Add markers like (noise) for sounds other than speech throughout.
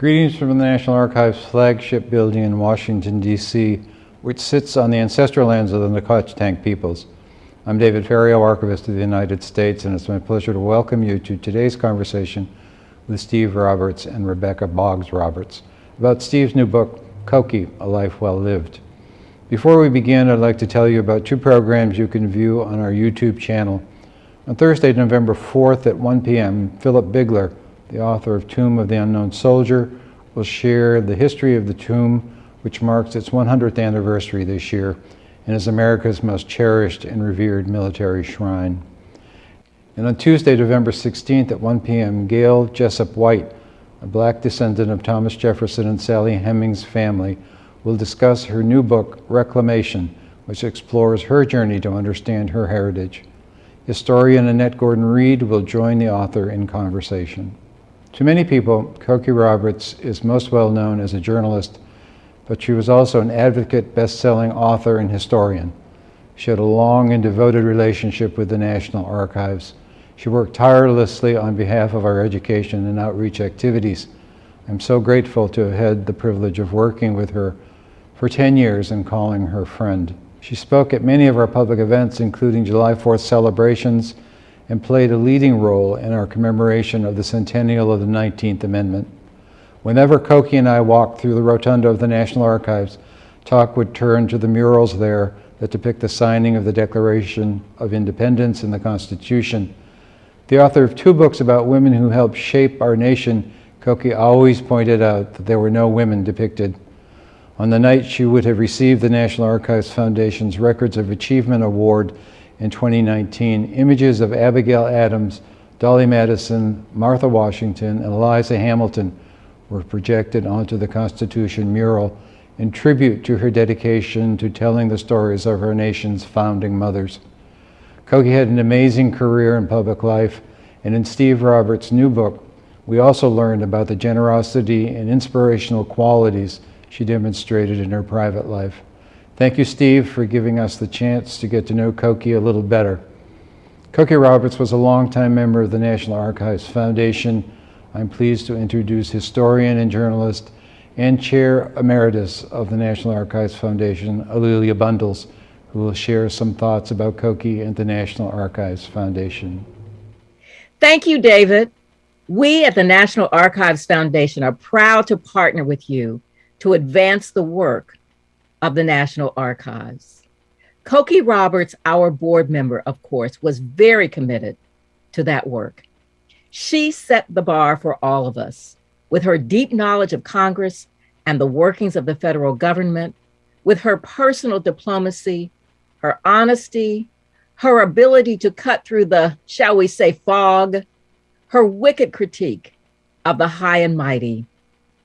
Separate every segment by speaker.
Speaker 1: Greetings from the National Archives flagship building in Washington, D.C., which sits on the ancestral lands of the Nacotchtank peoples. I'm David Ferriero, Archivist of the United States, and it's my pleasure to welcome you to today's conversation with Steve Roberts and Rebecca Boggs Roberts about Steve's new book, Cokie, A Life Well Lived. Before we begin, I'd like to tell you about two programs you can view on our YouTube channel. On Thursday, November 4th at 1 p.m., Philip Bigler, the author of Tomb of the Unknown Soldier, will share the history of the tomb, which marks its 100th anniversary this year and is America's most cherished and revered military shrine. And on Tuesday, November 16th at 1 p.m., Gail Jessup White, a black descendant of Thomas Jefferson and Sally Hemings family, will discuss her new book, Reclamation, which explores her journey to understand her heritage. Historian Annette Gordon-Reed will join the author in conversation. To many people, Cokie Roberts is most well known as a journalist, but she was also an advocate, best-selling author, and historian. She had a long and devoted relationship with the National Archives. She worked tirelessly on behalf of our education and outreach activities. I'm so grateful to have had the privilege of working with her for 10 years and calling her friend. She spoke at many of our public events, including July 4th celebrations, and played a leading role in our commemoration of the centennial of the 19th Amendment. Whenever Cokie and I walked through the rotunda of the National Archives, talk would turn to the murals there that depict the signing of the Declaration of Independence and the Constitution. The author of two books about women who helped shape our nation, Cokie always pointed out that there were no women depicted on the night she would have received the National Archives Foundation's Records of Achievement Award in 2019, images of Abigail Adams, Dolly Madison, Martha Washington, and Eliza Hamilton were projected onto the Constitution mural in tribute to her dedication to telling the stories of our nation's founding mothers. Cokie had an amazing career in public life, and in Steve Roberts' new book, we also learned about the generosity and inspirational qualities she demonstrated in her private life. Thank you, Steve, for giving us the chance to get to know Cokie a little better. Cokie Roberts was a longtime member of the National Archives Foundation. I'm pleased to introduce historian and journalist and chair emeritus of the National Archives Foundation, A'Lelia Bundles, who will share some thoughts about Cokie and the National Archives Foundation.
Speaker 2: Thank you, David. We at the National Archives Foundation are proud to partner with you to advance the work of the National Archives. Cokie Roberts, our board member, of course, was very committed to that work. She set the bar for all of us with her deep knowledge of Congress and the workings of the federal government, with her personal diplomacy, her honesty, her ability to cut through the, shall we say, fog, her wicked critique of the high and mighty,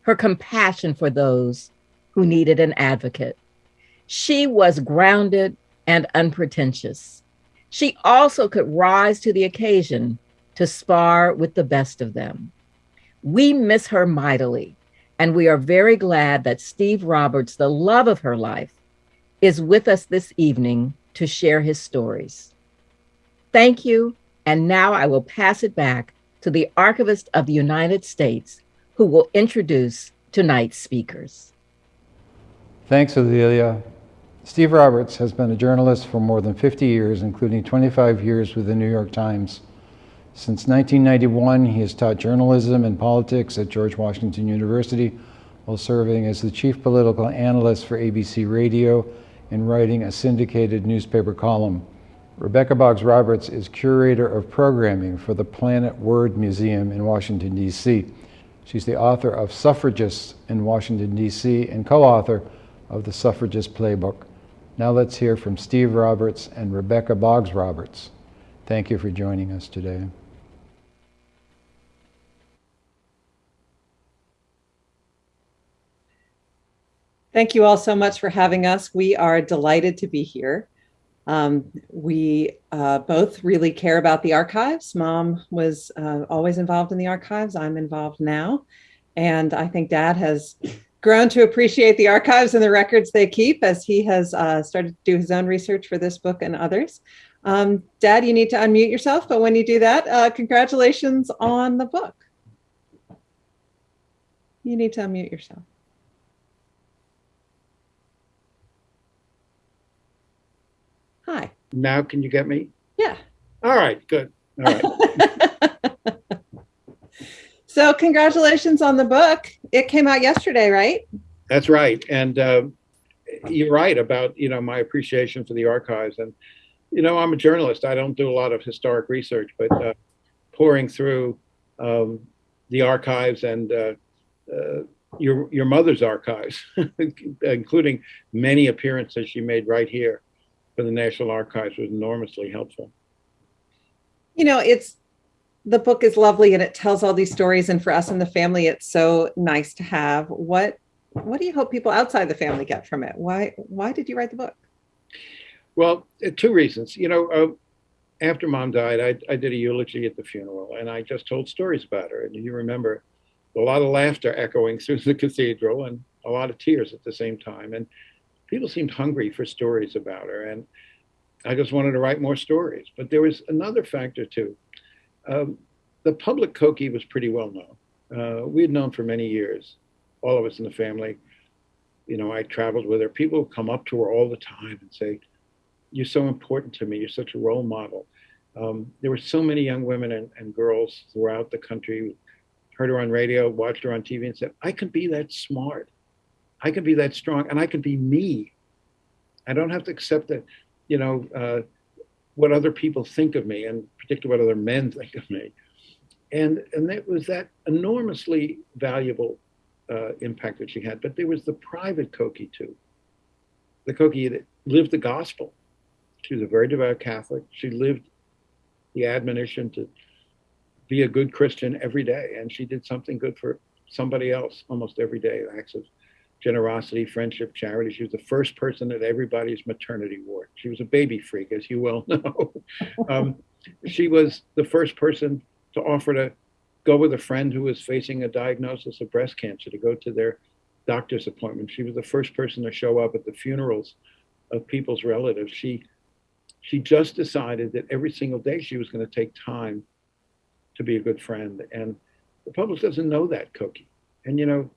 Speaker 2: her compassion for those who needed an advocate. She was grounded and unpretentious. She also could rise to the occasion to spar with the best of them. We miss her mightily, and we are very glad that Steve Roberts, the love of her life, is with us this evening to share his stories. Thank you, and now I will pass it back to the Archivist of the United States, who will introduce tonight's speakers.
Speaker 1: Thanks, A'Lelia. Steve Roberts has been a journalist for more than 50 years, including 25 years with the New York Times. Since 1991, he has taught journalism and politics at George Washington University while serving as the chief political analyst for ABC Radio and writing a syndicated newspaper column. Rebecca Boggs Roberts is curator of programming for the Planet Word Museum in Washington, D.C. She's the author of Suffragists in Washington, D.C., and co-author of the Suffragist Playbook. Now let's hear from Steve Roberts and Rebecca Boggs Roberts. Thank you for joining us today.
Speaker 3: Thank you all so much for having us. We are delighted to be here. Um, we uh, both really care about the archives. Mom was uh, always involved in the archives. I'm involved now. And I think dad has grown to appreciate the archives and the records they keep as he has uh, started to do his own research for this book and others. Um, dad, you need to unmute yourself, but when you do that, uh, congratulations on the book. you need to unmute yourself. Hi.
Speaker 4: Now, can you get me?
Speaker 3: Yeah.
Speaker 4: All right, good. All right. (laughs)
Speaker 3: so, congratulations on the book. It came out yesterday, right?
Speaker 4: That's right. And uh, you're right about, you know, my appreciation for the archives. And, you know, I'm a journalist. I don't do a lot of historic research, but uh, pouring through um, the archives and uh, uh your your mother's archives, (laughs) including many appearances she made right here for the National Archives, was enormously helpful.
Speaker 3: You know, it's the book is lovely and it tells all these stories, and for us in the family, it's so nice to have. What what do you hope people outside the family get from it? Why why did you write the book?
Speaker 4: Well, uh, two reasons. You know, uh, after mom died, I, I did a eulogy at the funeral, and I just told stories about her. And you remember a lot of laughter echoing (laughs) through the cathedral and a lot of tears at the same time. And people seemed hungry for stories about her. And I just wanted to write more stories. But there was another factor too. Um, the public Cokie was pretty well known. Uh, we had known for many years, all of us in the family. You know, I traveled with her. People would come up to her all the time and say, You're so important to me. You're such a role model. Um, there were so many young women and, and girls throughout the country heard her on radio, watched her on TV, and said, I can be that smart. I can be that strong, and I can be me. I don't have to accept that, you know, uh, what other people think of me, and particularly what other men think of me. And and it was that enormously valuable uh, impact that she had. But there was the private Cokie too. The Cokie that lived the gospel. She was a very devout Catholic. She lived the admonition to be a good Christian every day. And she did something good for somebody else almost every day, acts of generosity, friendship, charity. She was the first person at everybody's maternity ward. She was a baby freak, as you well (laughs) know. um, she was the first person to offer to go with a friend who was facing a diagnosis of breast cancer to go to their doctor's appointment. She was the first person to show up at the funerals of people's relatives. She she just decided that every single day she was going to take time to be a good friend. And the public doesn't know that Cokie. And you know,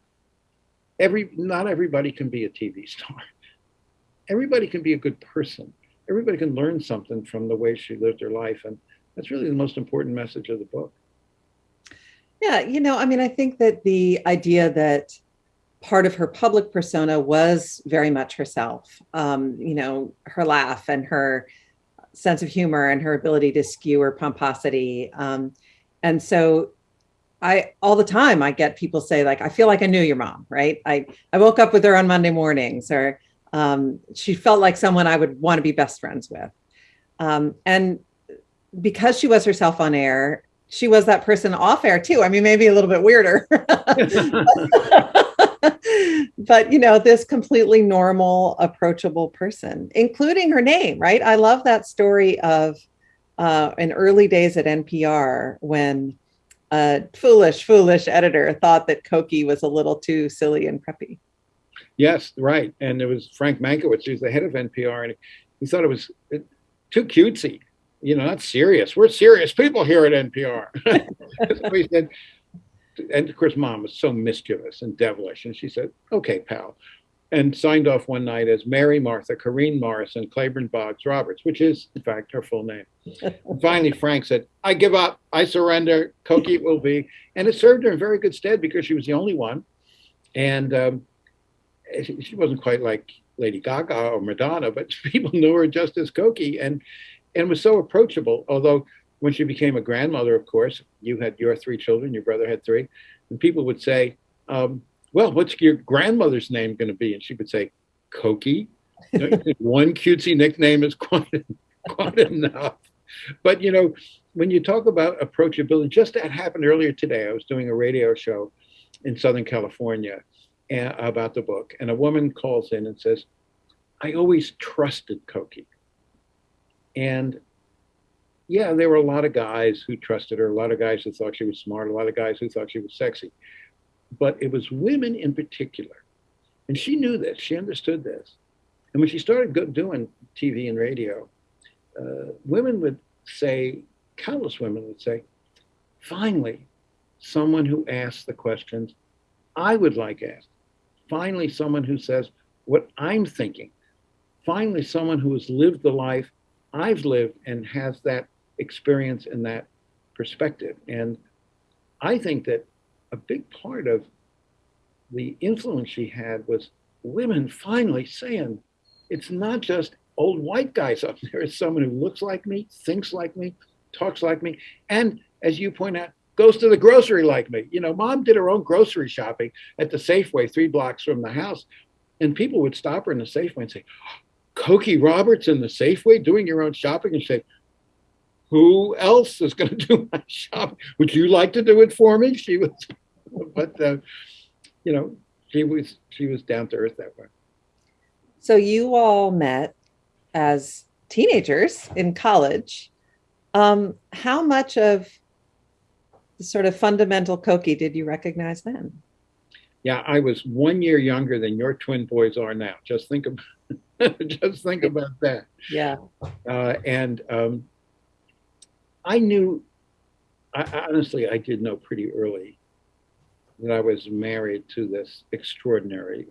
Speaker 4: every not everybody can be a TV star. (laughs) Everybody can be a good person. Everybody can learn something from the way she lived her life. And that's really the most important message of the book.
Speaker 3: Yeah, you know, I mean, I think that the idea that part of her public persona was very much herself. Um, you know, her laugh and her sense of humor and her ability to skew her pomposity. Um, and so I all the time I get people say like I feel like I knew your mom, right? I I woke up with her on Monday mornings, or um, she felt like someone I would want to be best friends with. Um, and because she was herself on air, she was that person off air too. I mean, maybe a little bit weirder, (laughs) but you know, this completely normal, approachable person, including her name, right? I love that story of uh, in early days at NPR when a foolish, foolish editor thought that Cokie was a little too silly and preppy.
Speaker 4: Yes, right. And it was Frank Mankiewicz, who's the head of NPR, and he thought it was too cutesy. You know, not serious. We're serious people here at NPR. (laughs) he said, and of course, mom was so mischievous and devilish. And she said, okay, pal and signed off one night as Mary Martha Corrine Morrison Claiborne Boggs Roberts, which is, in fact, her full name. (laughs) and finally, Frank said, I give up. I surrender. Cokie will be. And it served her in very good stead because she was the only one. And um, she wasn't quite like Lady Gaga or Madonna, but (laughs) people knew her just as Cokie and, and was so approachable. Although, when she became a grandmother, of course, you had your three children, your brother had three, and people would say, um, well, what's your grandmother's name going to be? And she would say, Cokie. (laughs) One cutesy nickname is quite, quite enough. But, you know, when you talk about approachability, just that happened earlier today. I was doing a radio show in Southern California uh, about the book, and a woman calls in and says, I always trusted Cokie. And yeah, there were a lot of guys who trusted her, a lot of guys who thought she was smart, a lot of guys who thought she was sexy but it was women in particular. And she knew this, she understood this. And when she started doing TV and radio, uh, women would say, countless women would say, finally, someone who asks the questions I would like asked. Finally, someone who says what I'm thinking. Finally, someone who has lived the life I've lived and has that experience and that perspective. And I think that a big part of the influence she had was women finally saying, it's not just old white guys up there, it's someone who looks like me, thinks like me, talks like me, and as you point out, goes to the grocery like me. You know, mom did her own grocery shopping at the Safeway three blocks from the house. And people would stop her in the Safeway and say, Cokie Roberts in the Safeway doing your own shopping and say, who else is going (laughs) to do my shopping? Would you like to do it for me? She was, (laughs) but uh, you know, she was she was down to earth that way.
Speaker 3: So you all met as teenagers in college. Um, how much of the sort of fundamental Cokie did you recognize then?
Speaker 4: Yeah, I was one year younger than your twin boys are now. Just think about (laughs) just think about that.
Speaker 3: Yeah.
Speaker 4: Uh, and um, I knew, I, honestly, I did know pretty early that I was married to this extraordinary,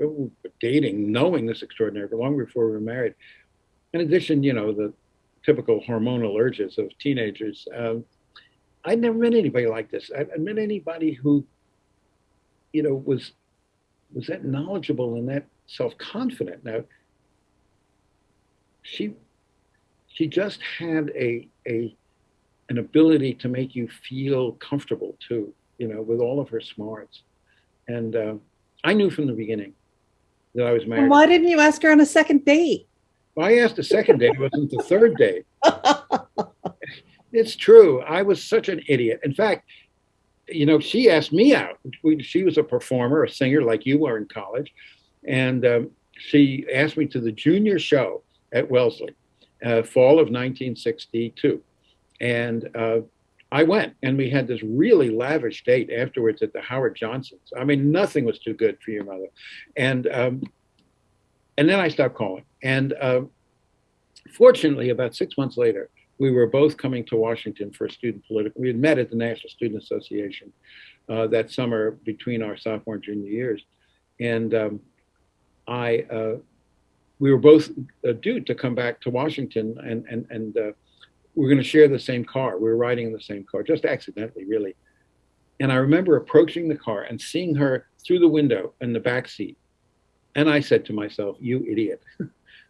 Speaker 4: dating, knowing this extraordinary, but long before we were married. In addition, you know, the typical hormonal urges of teenagers. Um, I'd never met anybody like this. I, would met anybody who, you know, was was that knowledgeable and that self-confident. Now, she she just had a a an ability to make you feel comfortable too, you know, with all of her smarts. And uh, I knew from the beginning that I was married.
Speaker 3: Why didn't you ask her on a second date?
Speaker 4: Well, I asked a second date. It wasn't the third date. it's true. I was such an idiot. In fact, you know, she asked me out. She was a performer, a singer like you were in college. And um, she asked me to the junior show at Wellesley, uh, fall of 1962. And uh, I went, and we had this really lavish date afterwards at the Howard Johnsons. I mean, nothing was too good for your mother. And um, and then I stopped calling. And uh, fortunately, about six months later, we were both coming to Washington for a student political. We had met at the National Student Association uh, that summer between our sophomore and junior years, and um, I uh, we were both uh, due to come back to Washington, and and and uh, we are going to share the same car. We were riding in the same car, just accidentally, really. And I remember approaching the car and seeing her through the window in the back seat, and I said to myself, "You idiot! (laughs)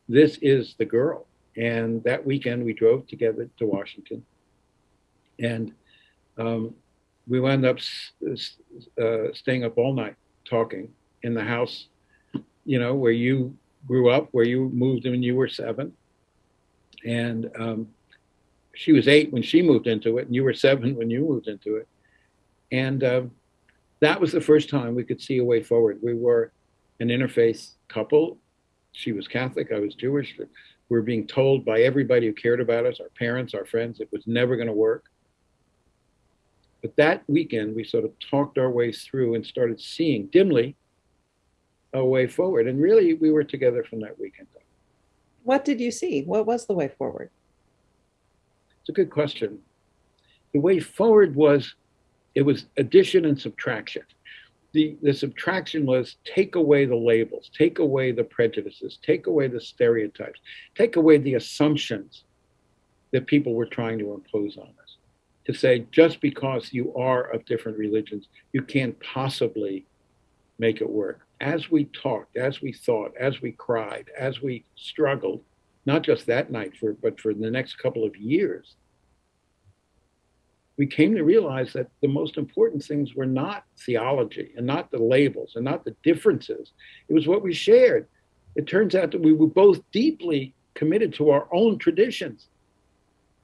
Speaker 4: this is the girl." And that weekend, we drove together to Washington, and um, we wound up uh, staying up all night talking in the house, you know, where you grew up, where you moved when you were seven. And um, she was eight when she moved into it, and you were seven when you moved into it. And uh, that was the first time we could see a way forward. We were an interfaith couple. She was Catholic, I was Jewish. We were being told by everybody who cared about us, our parents, our friends, it was never going to work. But that weekend, we sort of talked our ways through and started seeing dimly a way forward. And really, we were together from that weekend.
Speaker 3: What did you see? What was the way forward?
Speaker 4: It's a good question. The way forward was it was addition and subtraction. The, the subtraction was take away the labels, take away the prejudices, take away the stereotypes, take away the assumptions that people were trying to impose on us. To say just because you are of different religions, you can't possibly make it work as we talked, as we thought, as we cried, as we struggled, not just that night, for, but for the next couple of years, we came to realize that the most important things were not theology and not the labels and not the differences. It was what we shared. It turns out that we were both deeply committed to our own traditions.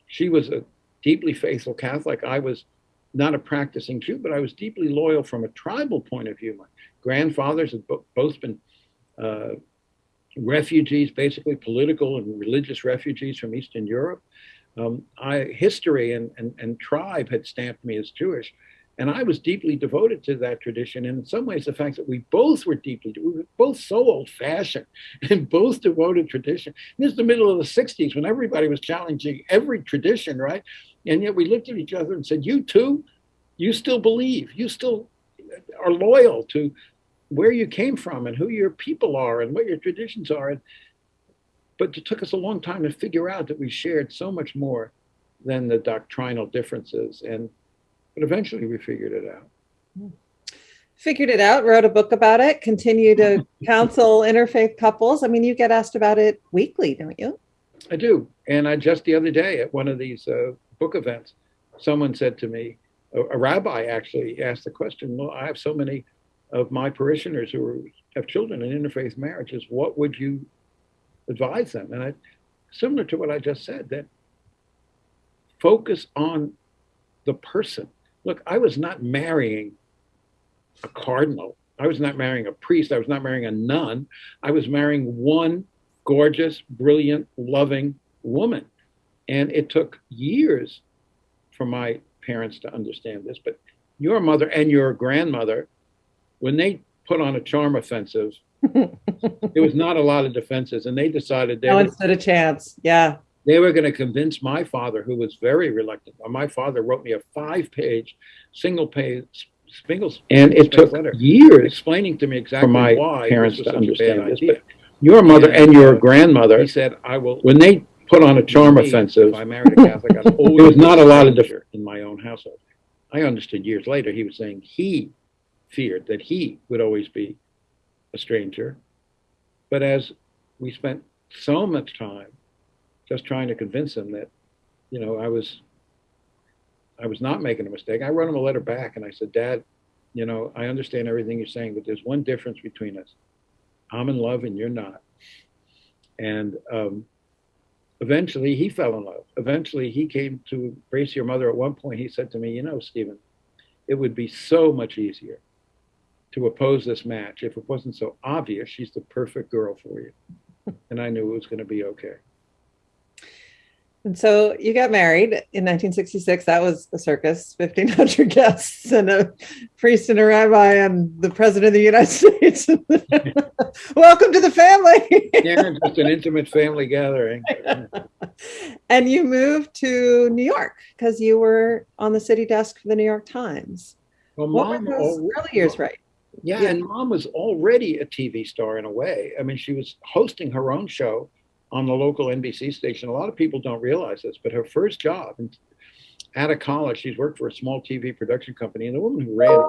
Speaker 4: She was a deeply faithful Catholic. I was not a practicing Jew, but I was deeply loyal from a tribal point of view. My grandfathers had both been uh, refugees, basically political and religious refugees from Eastern Europe. Um, I, history and, and, and tribe had stamped me as Jewish. And I was deeply devoted to that tradition. And in some ways, the fact that we both were deeply, we were both so old fashioned (laughs) and both devoted tradition. This is the middle of the 60s when everybody was challenging every tradition, right? And yet we looked at each other and said, You too, you still believe, you still are loyal to where you came from and who your people are and what your traditions are. And, but it took us a long time to figure out that we shared so much more than the doctrinal differences. And but eventually we figured it out.
Speaker 3: Figured it out, wrote a book about it, continue to (laughs) counsel interfaith couples. I mean, you get asked about it weekly, don't you?
Speaker 4: I do. And I just the other day at one of these uh, book events, someone said to me, a, a, rabbi actually asked the question, well, I have so many of my parishioners who are, have children in interfaith marriages. What would you advise them? And I, similar to what I just said, that focus on the person. Look, I was not marrying a cardinal. I was not marrying a priest. I was not marrying a nun. I was marrying one gorgeous, brilliant, loving woman. And it took years for my parents to understand this. But your mother and your grandmother, when they put on a charm offensive, (laughs) there was not a lot of defenses. And they decided they
Speaker 3: no
Speaker 4: were,
Speaker 3: one stood a chance. Yeah.
Speaker 4: they were going to convince my father, who was very reluctant. Uh, my father wrote me a five page, single page Spingles, and it took
Speaker 5: letter.
Speaker 4: years explaining to me exactly
Speaker 5: For my
Speaker 4: why
Speaker 5: parents
Speaker 4: this was
Speaker 5: to
Speaker 4: such a bad
Speaker 5: understand this,
Speaker 4: idea.
Speaker 5: but
Speaker 4: Your mother
Speaker 5: Yeah.
Speaker 4: and your grandmother,
Speaker 5: He said, I will.
Speaker 4: when they put on a charm offensive,
Speaker 5: If I married a Catholic, I'd
Speaker 4: there (laughs) was not a lot of
Speaker 5: be
Speaker 4: difference in my own household. I understood years later, he was saying he feared that he would always be a stranger. But as we spent so much time just trying to convince him that, you know, I was, I was not making a mistake, I wrote him a letter back and I said, Dad, you know, I understand everything you're saying, but there's one difference between us. I'm in love and you're not. And um, eventually he fell in love. Eventually he came to embrace your mother. At one point, he said to me, You know, Stephen, it would be so much easier to oppose this match if it wasn't so obvious she's the perfect girl for you. (laughs) And I knew it was going to be okay.
Speaker 3: And so you got married in 1966. That was a circus, 1,500 guests and a priest and a rabbi and the president of the United (laughs) States. (laughs) Welcome to the family.
Speaker 4: Yeah, just an intimate family gathering.
Speaker 3: and you moved to New York because you were on the city desk for the New York Times.
Speaker 4: Well,
Speaker 3: What
Speaker 4: mom,
Speaker 3: were those
Speaker 4: al-
Speaker 3: early years, right?
Speaker 4: Yeah,
Speaker 3: Yeah.
Speaker 4: and mom was already a TV star in a way. I mean, she was hosting her own show on the local NBC station. A lot of people don't realize this, but her first job out of college, she's worked for a small TV production company, and the woman who ran it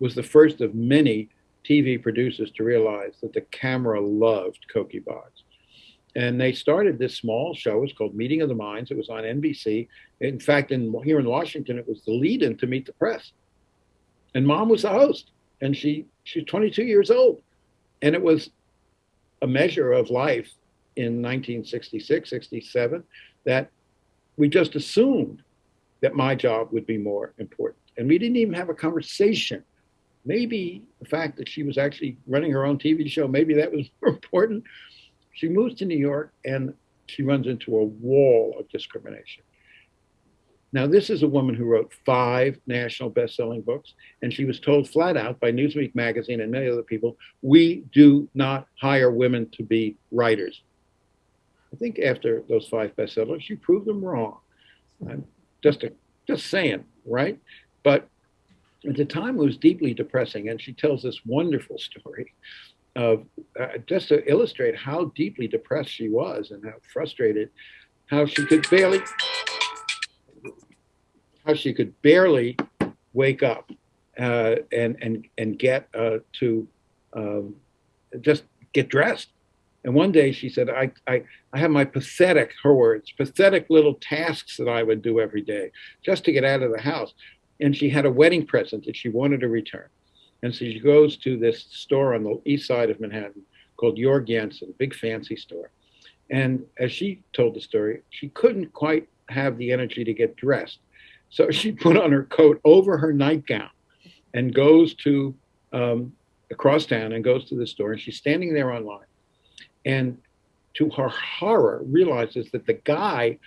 Speaker 4: was the first of many TV producers to realize that the camera loved Cokie Boggs. And they started this small show. It was called Meeting of the Minds. It was on NBC. In fact, in here in Washington, it was the lead-in to Meet the Press. And mom was the host and she she's 22 years old. And it was a measure of life in 1966 67 that we just assumed that my job would be more important. And we didn't even have a conversation. Maybe the fact that she was actually running her own tv show maybe that was (laughs) more important. She moves to new york and she runs into a wall of discrimination now this is a woman who wrote five national best-selling books and she was told flat out by Newsweek magazine and many other people, we do not hire women to be writers. I think after those five bestsellers, she proved them wrong. I'm just a, just saying, right? But at the time, it was deeply depressing, and she tells this wonderful story of uh, just to illustrate how deeply depressed she was and how frustrated, how she could barely, she could barely wake up uh, and and and get uh, to um, just get dressed. And one day she said, I, I, I have my pathetic, her words, pathetic little tasks that I would do every day just to get out of the house. And she had a wedding present that she wanted to return. And so she goes to this store on the east side of Manhattan called Georg Jensen, big fancy store. And as she told the story, she couldn't quite have the energy to get dressed. So (laughs) she put on her coat over her nightgown and goes to um, across town and goes to the store and she's standing there online. And to her horror realizes that the guy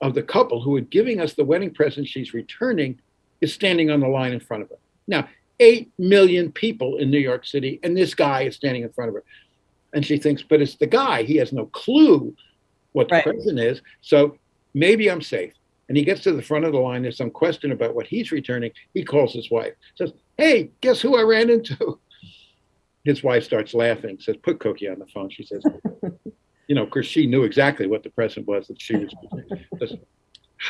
Speaker 4: of the couple who had giving us the wedding present she's returning is standing on the line in front of her. Now 8 million people in new york city and this guy is standing in front of her. And she thinks but it's the guy. He has no clue what the
Speaker 3: Right.
Speaker 4: present is. So maybe i'm safe and he gets to the front of the line there's some question about what he's returning he calls his wife says hey guess who i ran into his wife starts laughing, says, put Cokie on the phone. She says, you know, because she knew exactly what the present was that she was. says,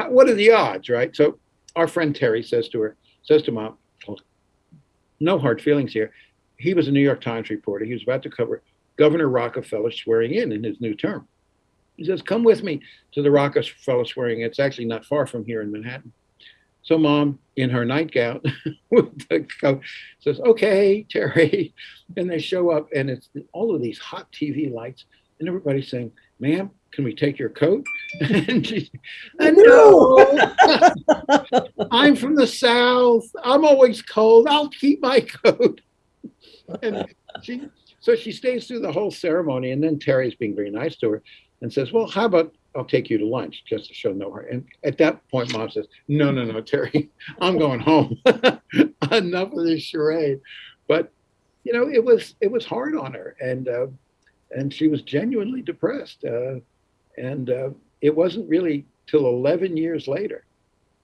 Speaker 4: what are the odds, right? So our friend Terry says to her, says to mom, no hard feelings here. He was a New York Times reporter. He was about to cover Governor Rockefeller swearing in in his new term. He says, come with me to the Rockefeller swearing. It's actually not far from here in Manhattan. So mom, in her nightgown, (laughs) with the coat, says, "Okay, Terry," and they show up, and it's all of these hot TV lights, and everybody's saying, "Ma'am, can we take your coat?" (laughs) and she, "No, (laughs) I'm from the South. I'm always cold. I'll keep my coat." and she, so she stays through the whole ceremony, and then Terry's being very nice to her and says, "Well, how about I'll take you to lunch just to show no heart. And at that point, mom says, No, no, no, Terry, (laughs) I'm going home. (laughs) Enough of this charade. But you know, it was it was hard on her, and uh, and she was genuinely depressed. Uh, and uh, it wasn't really till 11 years later,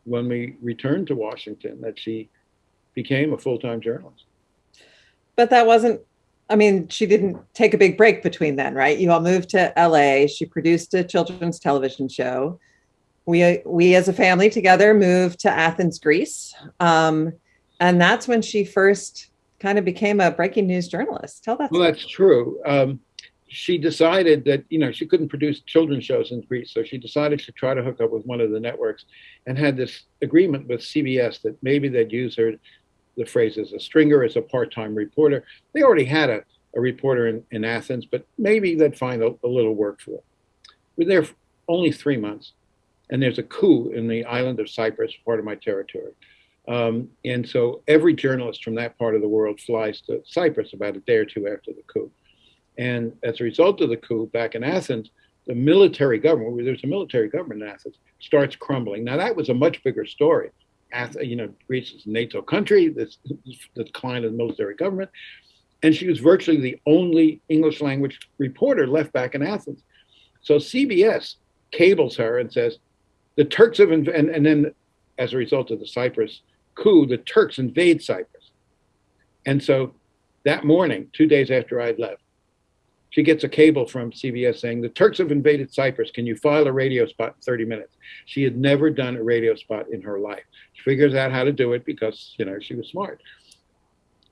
Speaker 4: when we returned to Washington, that she became a full time journalist.
Speaker 3: But that wasn't I mean, she didn't take a big break between then, right? You all moved to LA. She produced a children's television show. We, we as a family together moved to Athens, Greece. Um, and that's when she first kind of became a breaking news journalist. Tell that.
Speaker 4: Well,
Speaker 3: story.
Speaker 4: that's true. Um, she decided that, you know, she couldn't produce children's shows in Greece. So she decided to try to hook up with one of the networks and had this agreement with CBS that maybe they'd use her the phrase as a stringer, as a part-time reporter. They already had a, a reporter in, in Athens, but maybe they'd find a, a little work for her. We're there only three months, and there's a coup in the island of Cyprus, part of my territory. Um, and so every journalist from that part of the world flies to Cyprus about a day or two after the coup. And as a result of the coup back in Athens, the military government, there's a military government in Athens, starts crumbling. Now, that was a much bigger story you know, Greece is a NATO country, this, the decline of the military government. And she was virtually the only English language reporter left back in Athens. So CBS cables her and says, the Turks have, and, and then as a result of the Cyprus coup, the Turks invade Cyprus. And so that morning, two days after I'd left, she gets a cable from CBS saying, The Turks have invaded Cyprus. Can you file a radio spot in 30 minutes? She had never done a radio spot in her life. She figures out how to do it because, you know, she was smart.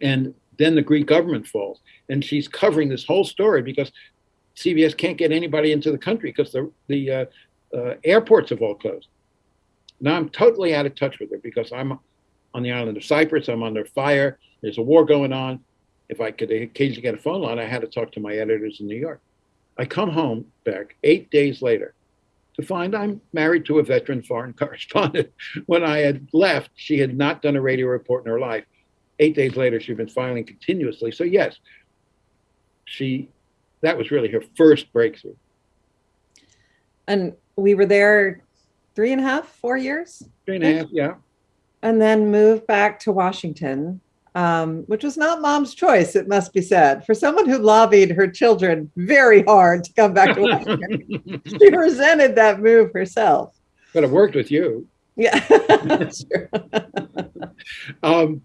Speaker 4: And then the Greek government falls. And she's covering this whole story because CBS can't get anybody into the country because the, the uh, uh, airports have all closed. Now I'm totally out of touch with her because I'm on the island of Cyprus. I'm under fire. There's a war going on if I could occasionally get a phone line, I had to talk to my editors in New York. I come home back eight days later to find I'm married to a veteran foreign (laughs) correspondent. when I had left, she had not done a radio report in her life. Eight days later, she'd been filing continuously. So yes, she that was really her first breakthrough.
Speaker 3: And we were there three and a half, four years.
Speaker 4: Three and a half, yeah.
Speaker 3: And then moved back to Washington um, which was not mom's choice, it must be said. For someone who lobbied her children very hard to come back to (laughs) Washington, she resented that move herself.
Speaker 4: But it worked with you.
Speaker 3: Yeah. (laughs) (laughs)
Speaker 4: um,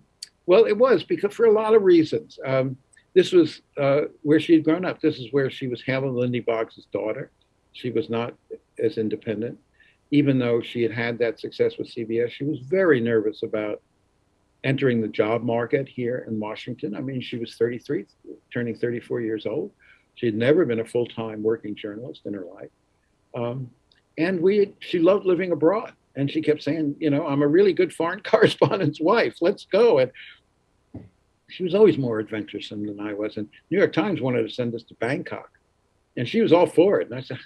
Speaker 4: well, it was because for a lot of reasons. Um, this was uh, where she had grown up. This is where she was Hale and Lindy Boggs' daughter. She was not as independent. Even though she had had that success with CBS, she was very nervous about entering the job market here in Washington. I mean, she was 33, turning 34 years old. She had never been a full-time working journalist in her life. Um, and we, she loved living abroad. And she kept saying, you know, I'm a really good foreign (laughs) correspondent's wife. Let's go. And she was always more adventuresome than I was. And New York Times wanted to send us to Bangkok. And she was all for it. And I said,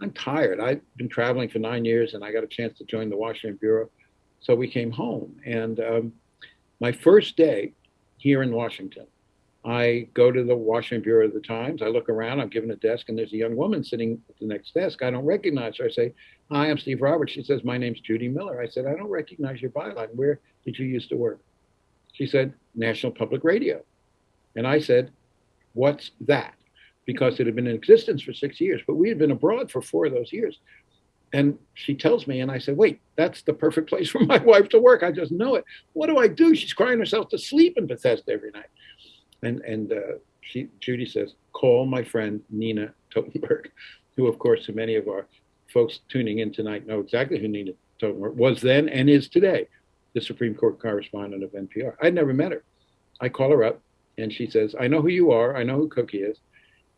Speaker 4: I'm tired. I've been traveling for nine years and I got a chance to join the Washington Bureau. So we came home. And um, my first day here in Washington, I go to the Washington Bureau of the Times. I look around, I'm given a desk, and there's a young woman sitting at the next desk. I don't recognize her. I say, Hi, I'm Steve Roberts. She says, My name's Judy Miller. I said, I don't recognize your byline. Where did you used to work? She said, National Public Radio. And I said, What's that? Because it had been in existence for six years, but we had been abroad for four of those years. And she tells me, and I said, wait, that's the perfect place for my (laughs) wife to work. I just know it. What do I do? She's crying herself to sleep in Bethesda every night. And, and uh, she, Judy says, call my friend Nina Totenberg, (laughs) who, of course, many of our folks tuning in tonight know exactly who Nina Totenberg was then and is today, the Supreme Court correspondent of NPR. I'd never met her. I call her up and she says, I know who you are. I know who Cokie is.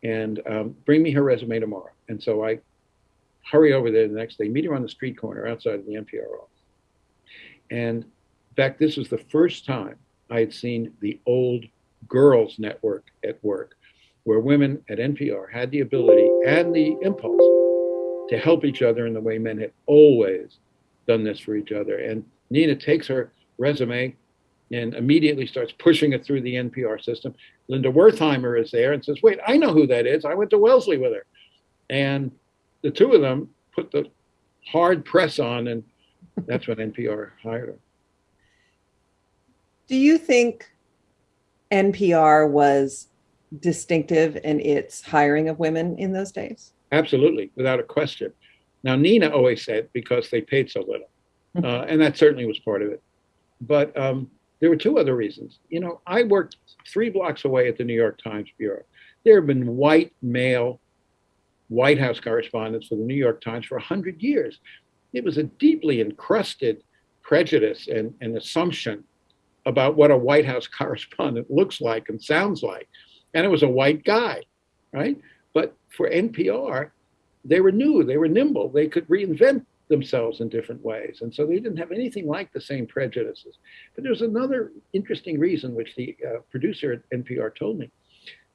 Speaker 4: And um, bring me her resume tomorrow. And so I hurry over there the next day, meet her on the street corner outside of the NPR office. And in fact, this was the first time I had seen the old girls network at work, where women at NPR had the ability and the impulse to help each other in the way men had always done this for each other. And Nina takes her resume and immediately starts pushing it through the NPR system. Linda Wertheimer is there and says, Wait, I know who that is. I went to Wellesley with her. And the two of them put the hard press on, and that's when NPR hired her.
Speaker 3: Do you think NPR was distinctive in its hiring of women in those days?
Speaker 4: Absolutely, without a question. Now, Nina always said because they paid so little, (laughs) uh, and that certainly was part of it. But um, there were two other reasons. You know, I worked three blocks away at the New York Times Bureau. There have been white male White House correspondents for the New York Times for 100 years. It was a deeply encrusted prejudice and, and assumption about what a White House (laughs) correspondent looks like and sounds like. And it was a white guy, right? But for NPR, they were new, they were nimble, they could reinvent themselves in different ways. And so they didn't have anything like the same prejudices. But there's another interesting reason, which the uh, producer at NPR told me,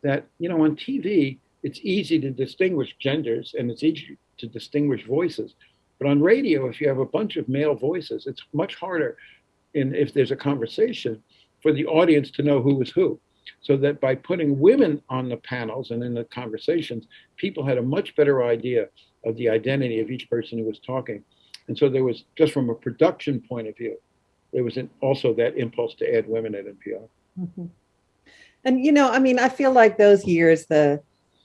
Speaker 4: that, you know, on TV, it's easy to distinguish genders and it's easy to distinguish voices. But on radio, if you have a bunch of male voices, it's much harder in if there's a conversation for the audience to know who is who. So that by putting women on the panels and in the conversations, people had a much better idea of the identity of each person who was talking. And so there was, just from a production point of view, there was an, also that impulse to add women at NPR.
Speaker 3: Mm-hmm. And, you know, I mean, I feel like those years, the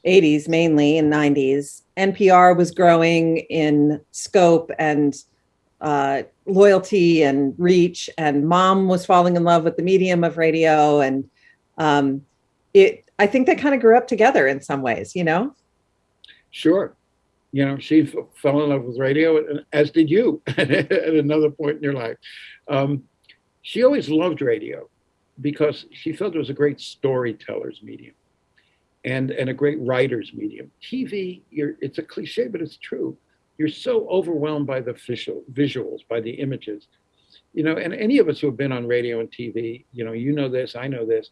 Speaker 3: 80s mainly and 90s, NPR was growing in scope and uh, loyalty and reach, and mom was falling in love with the medium of radio. And um, it, I think they kind of grew up together in some ways, you know?
Speaker 4: Sure. You know, she fell in love with radio, as did you (laughs) at another point in your life. Um, she always loved radio because she felt it was a great storyteller's medium and, and a great writer's medium. TV, you're, it's a cliche, but it's true. You're so overwhelmed by the visual, visuals, by the images. You know, and any of us who have been on radio and TV, you know, you know this, I know this.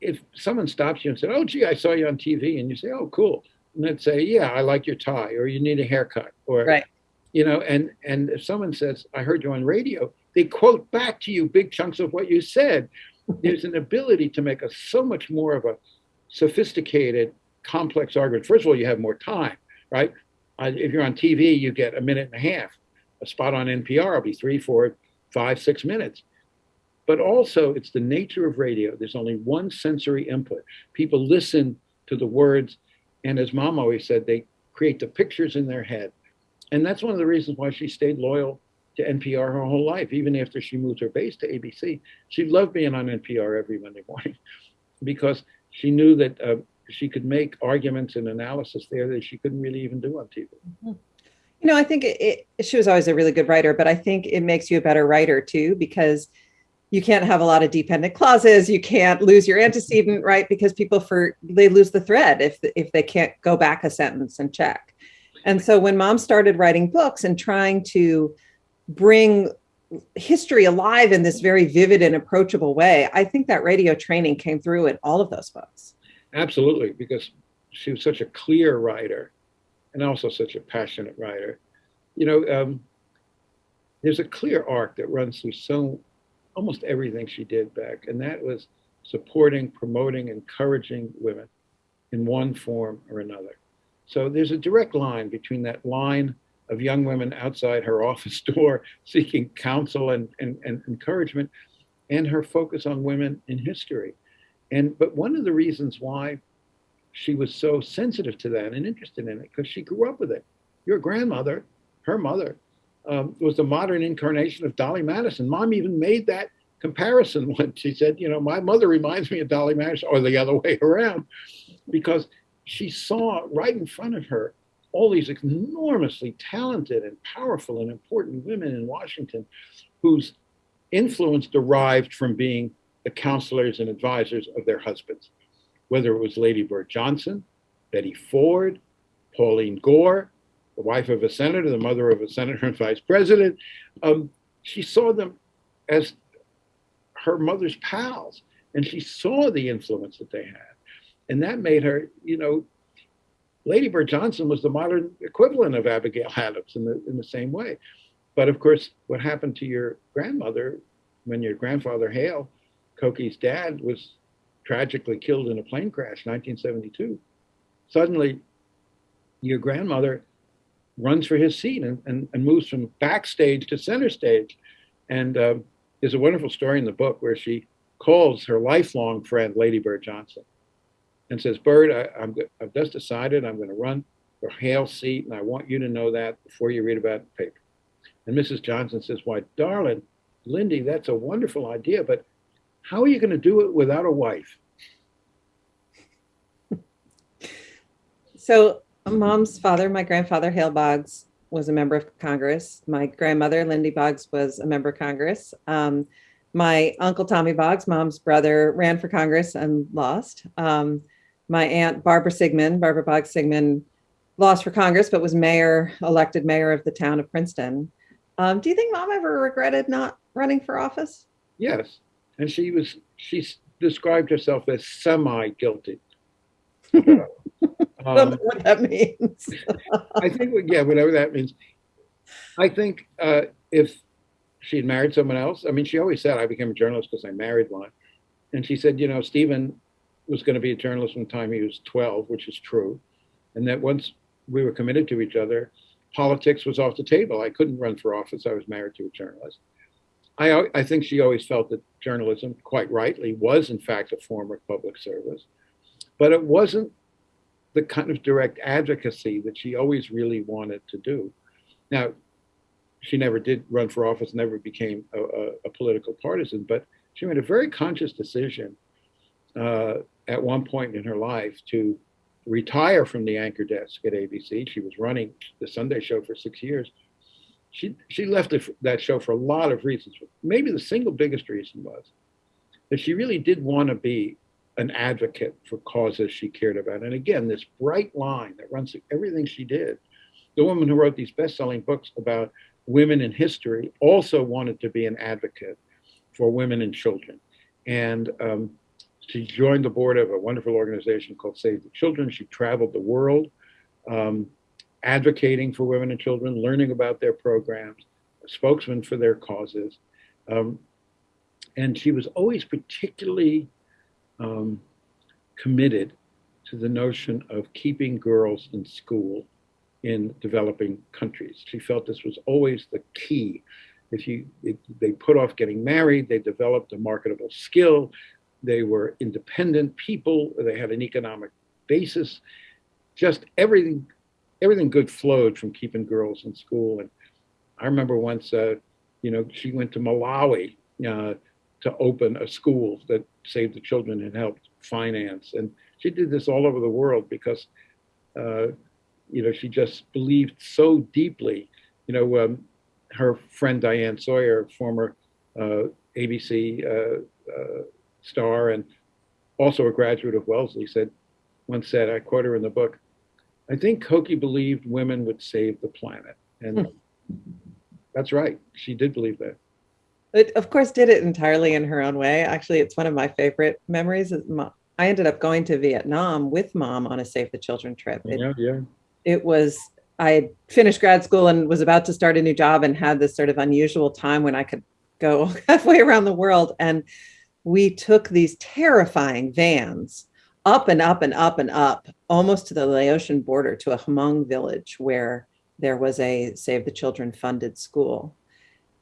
Speaker 4: If someone stops you and said, "Oh, gee, I saw you on TV," and you say, "Oh, cool," and they'd say, "Yeah, I like your tie," or "You need a haircut," or
Speaker 3: right.
Speaker 4: you know, and and if someone says, "I heard you on radio," they quote back to you big chunks of what you said. There's an ability to make us so much more of a sophisticated, complex argument. First of all, you have more time, right? Uh, if you're on TV, you get a minute and a half. A spot on NPR will be three, four, five, six minutes. But also, it's the nature of radio. There's only one sensory input. People listen to the words, and as mom always said, they create the pictures in their head. And that's one of the reasons why she stayed loyal to NPR her whole life, even after she moved her base to ABC. She loved being on NPR every Monday morning (laughs) because she knew that uh, she could make arguments and analysis there that she couldn't really even do on TV.
Speaker 3: Mm-hmm. You know, I think it, it, she was always a really good writer, but I think it makes you a better writer too because you can't have a lot of dependent clauses. You can't lose your antecedent, right? Because people for they lose the thread if if they can't go back a sentence and check. And so when mom started writing books and trying to bring history alive in this very vivid and approachable way, I think that radio training came through in all of those books.
Speaker 4: Absolutely, because she was such a clear writer and also such a passionate writer. You know, um, there's a clear arc that runs through so almost everything she did back, and that was supporting, promoting, encouraging women in one form or another. So there's a direct line between that line of young women outside her (laughs) office door seeking counsel and, and, and encouragement and her focus on women in history. And but one of the reasons why she was so sensitive to that and interested in it, because she grew up with it. Your grandmother, her mother, um, was the modern incarnation of Dolly Madison. Mom even made that comparison (laughs) when She said, you know, my mother reminds me of Dolly Madison, or the other (laughs) way around, because she saw right in front of her all these enormously talented and powerful and important women in Washington whose influence derived from being the counselors and advisors of their husbands, whether it was Lady Bird Johnson, Betty Ford, Pauline Gore, the wife of a senator, the mother of a senator and vice president. Um, she saw them as her mother's pals, and she saw the influence that they had. And that made her, you know, Lady Bird Johnson was the modern equivalent of Abigail Adams in the, in the same way. But of course, what happened to your grandmother when your grandfather Hale, Cokie's dad, was tragically killed in a plane crash, 1972? Suddenly, your grandmother runs for his seat and, and, and moves from backstage to center stage. And uh, there's a wonderful story in the book where she calls her lifelong friend, Lady Bird Johnson, and says, Bird, I, I'm, I've just decided I'm going to run for Hale's seat, and I want you to know that before you read about the paper. And Mrs. Johnson says, Why, darling, Lindy, that's a wonderful idea, but how are you going to do it without a wife?
Speaker 3: So, mom's father, my grandfather, Hale Boggs, was a member of Congress. My grandmother, Lindy Boggs, was a member of Congress. Um, my uncle Tommy Boggs, mom's brother, ran for Congress and lost. Um, my aunt Barbara Sigmund, Barbara Boggs Sigmund, lost for Congress, but was mayor, elected mayor of the town of Princeton. Um, do you think mom ever regretted not running for office?
Speaker 4: Yes. And she was, she described herself as semi guilty. (laughs) um,
Speaker 3: what that means. (laughs)
Speaker 4: I think, yeah, whatever that means. I think uh, if she had married someone else, I mean, she always said, I became a journalist because I married one. And she said, you know, Stephen was going to be a journalist from the time he was 12, which is true. And that once we were committed to each other, politics was off the table. I couldn't run for office. I was married to a journalist. I, I think she always felt that journalism, quite rightly, was in fact a form of public service, but it wasn't the kind of direct advocacy that she always really wanted to do. Now, she never did run for office, never became a, a, a political partisan, but she made a very conscious decision uh, at one point in her life to retire from the anchor desk at ABC. She was running the Sunday show for six years. She, she left that show for a lot of reasons. Maybe the single biggest reason was that she really did want to be an advocate for causes she cared about. And again, this bright line that runs through everything she did. The woman who wrote these best selling books about women in history also wanted to be an advocate for women and children. And um, she joined the board of a wonderful organization called Save the Children. She traveled the world um, advocating for women and children, learning about their programs, a spokesman for their causes. Um, and she was always particularly um, committed to the notion of keeping girls in school in developing countries. She felt this was always the key. If you, if they put off getting married, they developed a marketable skill, they were independent people. They had an economic basis. Just everything, everything good flowed from keeping girls in school. And I remember once, uh, you know, she went to Malawi uh, to open a school that saved the Children and helped finance. And she did this all over the world because, uh, you know, she just believed so deeply. You know, um, her friend Diane Sawyer, former uh, ABC uh, uh, star and also a graduate of Wellesley, said once said, I quote her in the book, I think Cokie believed women would save the planet. And hmm. that's right. She did believe that.
Speaker 3: But of course, did it entirely in her own way. Actually, it's one of my favorite memories. I ended up going to Vietnam with mom on a Save the Children trip. It,
Speaker 4: yeah, yeah.
Speaker 3: It was, I had finished grad school and was about to start a new job and had this sort of unusual time when I could go (laughs) halfway around the world. And we took these terrifying vans up and up and up and up, almost to the Laotian border to a Hmong village where there was a Save the Children funded school.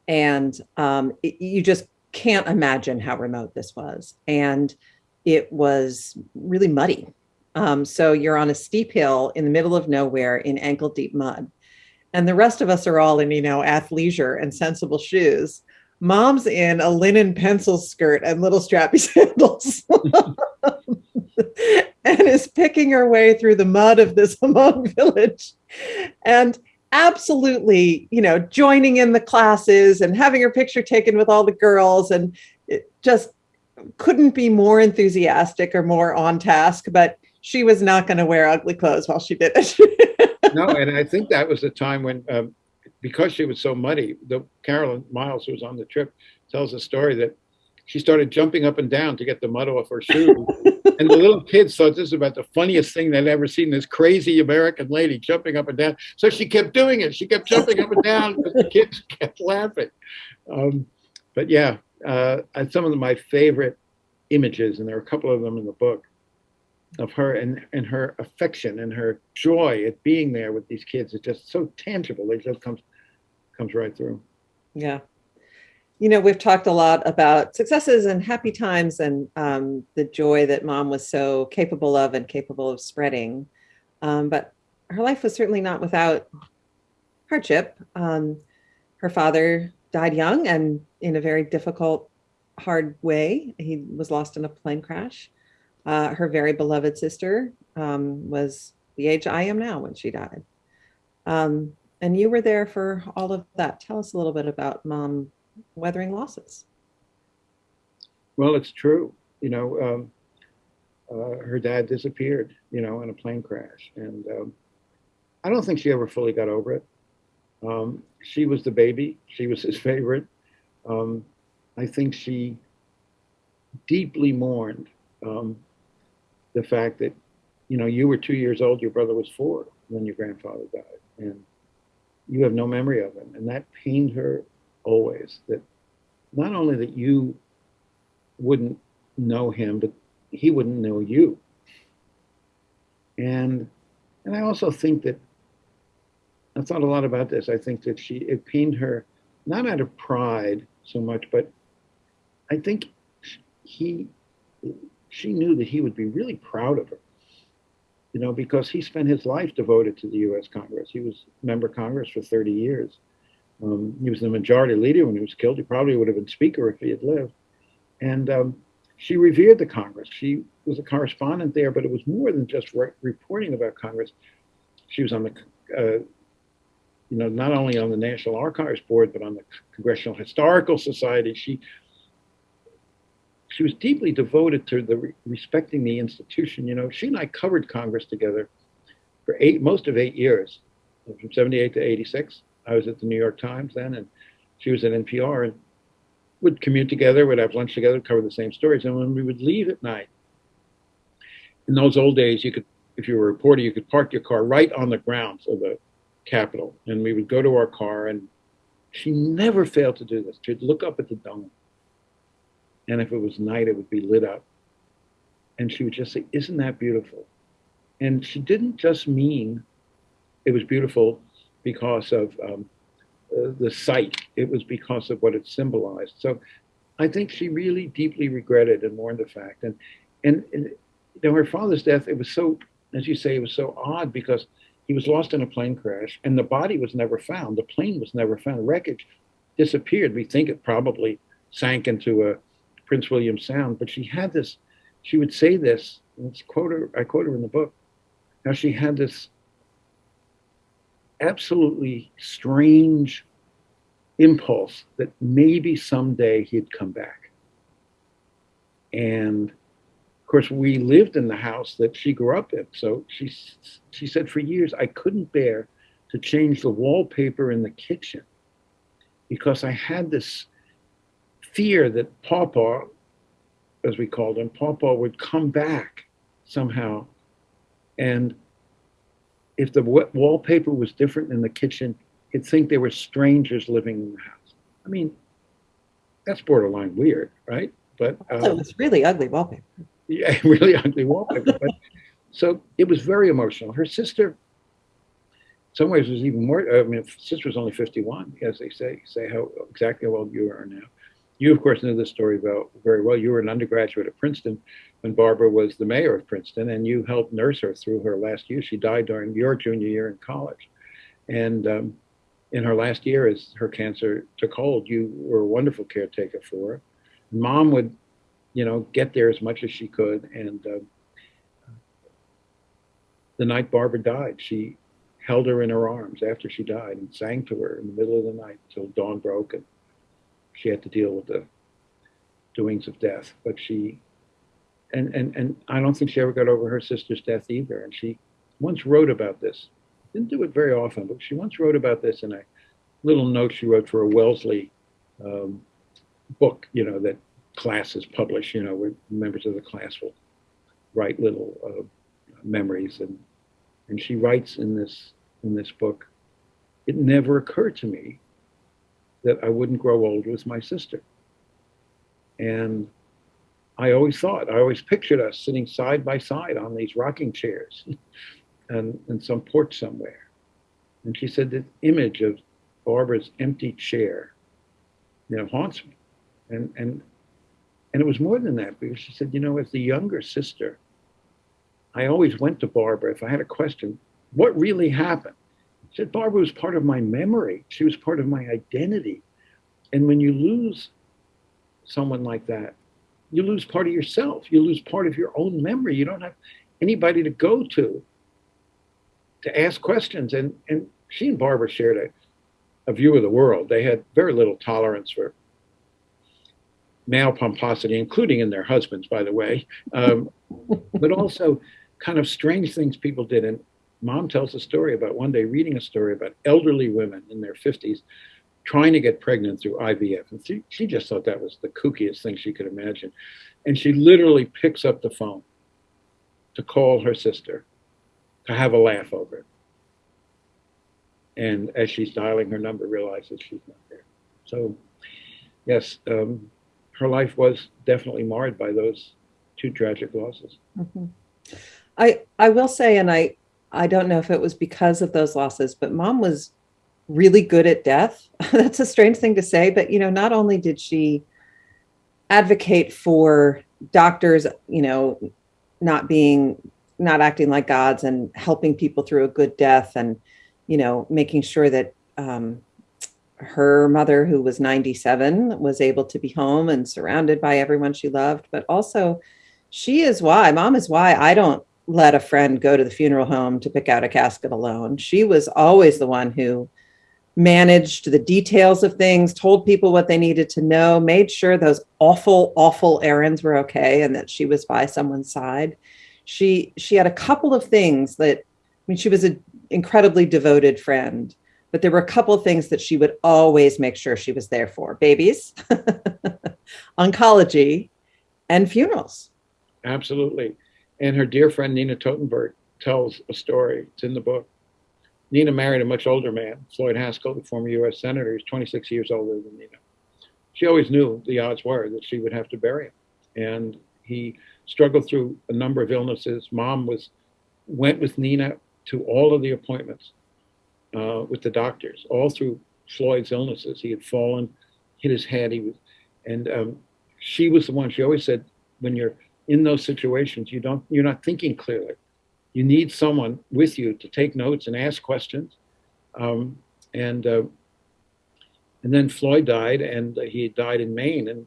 Speaker 3: And um, it, you just can't imagine how remote this was. And it was really muddy. Um, so you're on a steep hill in the middle of nowhere in ankle deep mud. And the rest of us are all in, you know, athleisure and sensible shoes mom's in a linen pencil skirt and little strappy (laughs) sandals. And is picking her way through the mud of this Hmong (laughs) village. And absolutely you know joining in the classes and having her picture taken with all the girls. And it just couldn't be more enthusiastic or more on task. But she was not going to wear ugly clothes while she did it. (laughs)
Speaker 4: No, and I think that was the time when, um, because she was so muddy, the Carolyn Miles, who was on the trip, tells a story that she started jumping up and down to get the mud off her (laughs) shoes. and the little kids thought this was about the funniest thing they'd ever seen. This crazy American lady jumping up and down. So she kept doing it. She kept jumping up and down, but the kids (laughs) kept laughing. Um, but yeah, uh, and some of my favorite images, and there are a couple of them in the book, of her and, and her affection and her joy at being there with these kids is just so tangible. It just comes comes right through.
Speaker 3: Yeah. You know, we've talked a lot about successes and happy times and um, the joy that mom was so capable of and capable of spreading. Um, but her life was certainly not without hardship. Um, her father died young and in a very difficult, hard way. He was lost in a plane crash. Uh, her very beloved sister um, was the age I am now when she died. Um, and you were there for all of that. Tell us a little bit about mom weathering losses.
Speaker 4: Well, it's true. You know, um, uh, her dad disappeared, you know, in a plane crash. And um, I don't think she ever fully got over it. Um, she was the baby, she was his (laughs) favorite. Um, I think she deeply mourned um, the fact that, you know, you were two years old, your brother was four when your grandfather died. And you have no memory of him. And that pained her always that not only that you wouldn't know him, but he wouldn't know you. And and I also think that I thought a lot about this. I think that she it pained her not out of pride so much, but I think he she knew that he would be really proud of her. You know, because he spent his life devoted to the U.S. Congress. He was member of Congress for 30 years. Um, he was the majority leader when he was killed. He probably would have been speaker if he had lived. And um, she revered the Congress. She was a correspondent there, but it was more than just re reporting about Congress. She was on the, uh, you know, not only on the National Archives Board, but on the Congressional Historical Society. She she was deeply devoted to the re respecting the institution. You know, she and I covered Congress together for eight, most of eight years, from 78 to 86. I was at the New York Times then, and she was at NPR, and would commute together, would have lunch together, cover the same stories. And when we would leave at night, in those old days, you could, if you were a reporter, you could park your car right on the grounds of the Capitol, and we would go to our car, and she never failed to do this. She'd look up at the dome, and if it was night, it would be lit up, and she would just say, "Isn't that beautiful?" And she didn't just mean it was beautiful because of um, uh, the sight, It was because of what it symbolized. So I think she really deeply regretted and mourned the fact. And, and, and you know, her father's death, it was so, as you say, it was so odd because he was lost in a plane crash and the body was never found. The plane was never found. The wreckage disappeared. We think it probably sank into a Prince William Sound, but she had this, she would say this, and quote her, I quote her in the book. Now she had this absolutely strange impulse that maybe someday he'd come back. And of course, we lived in the house that she grew up in. So she, she said for years, I couldn't bear to change the wallpaper in the kitchen because I had this fear that Papa, as we called him, Papa would come back somehow and if the wallpaper was different in the kitchen, he'd think there were strangers living in the house. I mean, that's borderline weird, right? But
Speaker 3: um, it was really ugly wallpaper.
Speaker 4: Yeah, (laughs) really ugly wallpaper. but, (laughs) so it was very emotional. Her sister, in some ways, was even more. I mean, sister was only 51, as they say, say how exactly how old you are now. You, of course, knew this story very, well. You were an undergraduate at Princeton when Barbara was the mayor of Princeton, and you helped nurse her through her last year. She died during your junior year in college, and um, in her last year as her cancer took hold, you were a wonderful caretaker for her. Mom would, you know, get there as much as she could. And uh, the night Barbara died, she held her in her arms after she died and sang to her in the middle of the night till dawn broke. And she had to deal with the doings of death. But she, and, and, and I don't think she ever got over her sister's death either. And she once wrote about this. Didn't do it very often, but she once wrote about this in a little note she wrote for a Wellesley um, book, you know, that classes publish, you know, where members of the class will write little uh, memories. And, and she writes in this, in this book, it never occurred to me that I wouldn't grow old with my sister. And I always thought, I always pictured us sitting side by side on these rocking chairs (laughs) and in some porch somewhere. And she said the image of Barbara's empty chair, you know, haunts me. And and and it was more than that because she said, you know, as the younger sister, I always went to Barbara if I had a question, what really happened? Said Barbara was part of my memory. She was part of my identity. And when you lose someone like that, you lose part of yourself. You lose part of your own memory. You don't have anybody to go to to ask questions. And, and she and Barbara shared a, a view of the world. They had very little tolerance for male pomposity, including in their husbands, by the way, um, but also kind of strange things people did. And mom tells a story about one day reading a story about elderly women in their 50s trying to get pregnant through IVF. And she, she just thought that was the kookiest thing she could imagine. And she literally picks up the phone to call her sister to have a laugh over it. And as she's dialing her number, realizes she's not there. So, yes, um, her life was definitely marred by those two tragic losses.
Speaker 3: Mhm. I I will say, and I I don't know if it was because of those losses, but mom was really good at death. (laughs) That's a strange thing to say, but you know, not only did she advocate for doctors, you know, not being not acting like gods and helping people through a good death and you know making sure that um, her mother who was 97 was able to be home and surrounded by everyone she loved but also she is why mom is why i don't let a friend go to the funeral home to pick out a casket alone. She was always the one who managed the details of things told people what they needed to know made sure those awful awful errands were okay and that she was by someone's side. She she had a couple of things that i mean she was an incredibly devoted friend but there were a couple of things that she would always make sure she was there for. Babies (laughs) oncology and funerals.
Speaker 4: Absolutely. And her dear friend Nina Totenberg tells a story. It's in the book. Nina married a much older man, Floyd Haskell, the former U.S. Senator. He's 26 years older than Nina. She always knew the odds were that she would have to bury him. And he struggled through a number of illnesses. Mom was went with Nina to all of the appointments uh, with the doctors, all through Floyd's illnesses. He had fallen, hit his head. He was, and um, she was the one. She always said, when you're in those situations, you don't, you're not thinking clearly. You need someone with you to take notes and ask questions. Um, and uh, and then Floyd died, and he died in Maine, and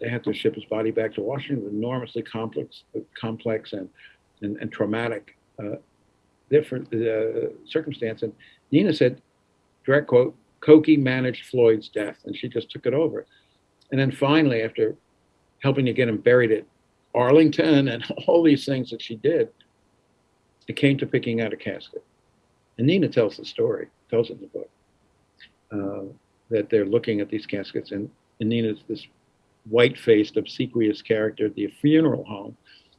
Speaker 4: they had to ship his body back to Washington. Enormously complex, complex and and, and traumatic, uh, different uh, circumstance. And Nina said, direct quote, Cokie managed Floyd's death, and she just took it over. And then finally, after helping to get him buried at Arlington and (laughs) all these things that she did, it came to picking out a casket. And Nina tells the story, tells it in the book, uh, that they're looking at these caskets, and, and Nina's this white-faced, obsequious character at the funeral home